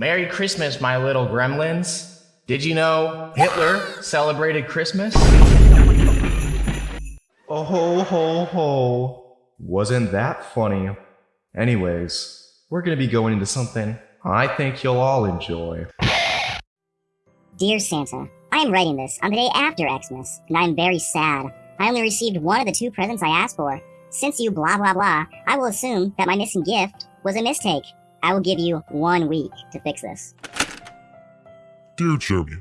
Merry Christmas, my little gremlins. Did you know Hitler celebrated Christmas? Oh ho ho ho. Wasn't that funny? Anyways, we're gonna be going into something I think you'll all enjoy. Dear Santa, I am writing this on the day after Xmas, and I am very sad. I only received one of the two presents I asked for. Since you blah blah blah, I will assume that my missing gift was a mistake. I will give you one week to fix this. Dear Jeremy,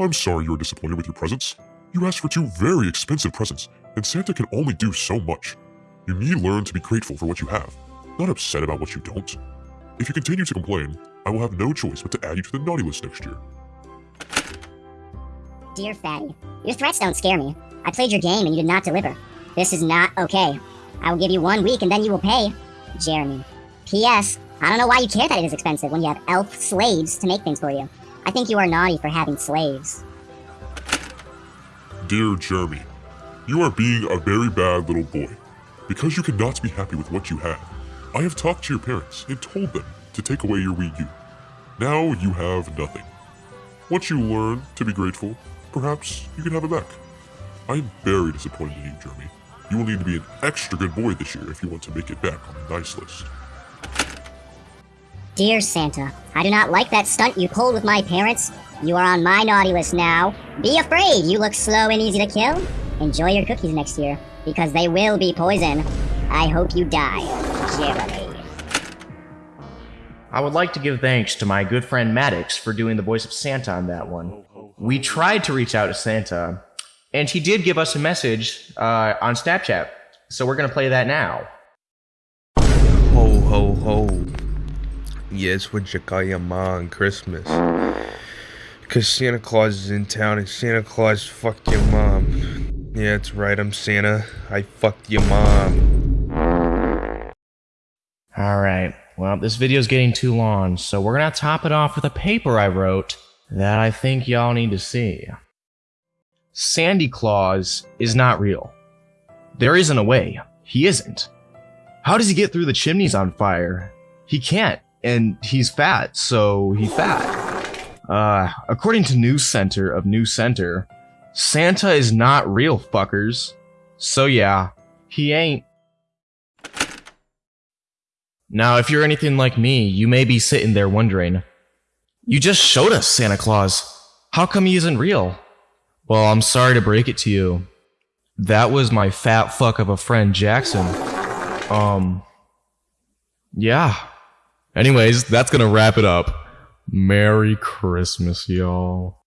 I'm sorry you are disappointed with your presents. You asked for two very expensive presents, and Santa can only do so much. You need to learn to be grateful for what you have, not upset about what you don't. If you continue to complain, I will have no choice but to add you to the naughty list next year. Dear Fatty, your threats don't scare me. I played your game and you did not deliver. This is not okay. I will give you one week and then you will pay. Jeremy. P.S. I don't know why you care that it is expensive when you have elf slaves to make things for you. I think you are naughty for having slaves. Dear Jeremy, you are being a very bad little boy. Because you cannot be happy with what you have, I have talked to your parents and told them to take away your Wii U. Now you have nothing. Once you learn to be grateful, perhaps you can have it back. I am very disappointed in you, Jeremy. You will need to be an extra good boy this year if you want to make it back on the nice list. Dear Santa, I do not like that stunt you pulled with my parents. You are on my naughty list now. Be afraid, you look slow and easy to kill. Enjoy your cookies next year, because they will be poison. I hope you die, Jeremy. I would like to give thanks to my good friend Maddox for doing the voice of Santa on that one. We tried to reach out to Santa, and he did give us a message uh, on Snapchat, so we're gonna play that now. Yeah, it's call your mom on Christmas. Cause Santa Claus is in town and Santa Claus fucked your mom. Yeah, that's right, I'm Santa. I fucked your mom. Alright, well, this video's getting too long, so we're gonna top it off with a paper I wrote that I think y'all need to see. Sandy Claus is not real. There isn't a way. He isn't. How does he get through the chimneys on fire? He can't, and he's fat, so he fat. Uh, according to News Center of News Center, Santa is not real, fuckers. So yeah, he ain't. Now, if you're anything like me, you may be sitting there wondering, you just showed us Santa Claus. How come he isn't real? Well, I'm sorry to break it to you. That was my fat fuck of a friend, Jackson. Um, yeah. Anyways, that's gonna wrap it up. Merry Christmas, y'all.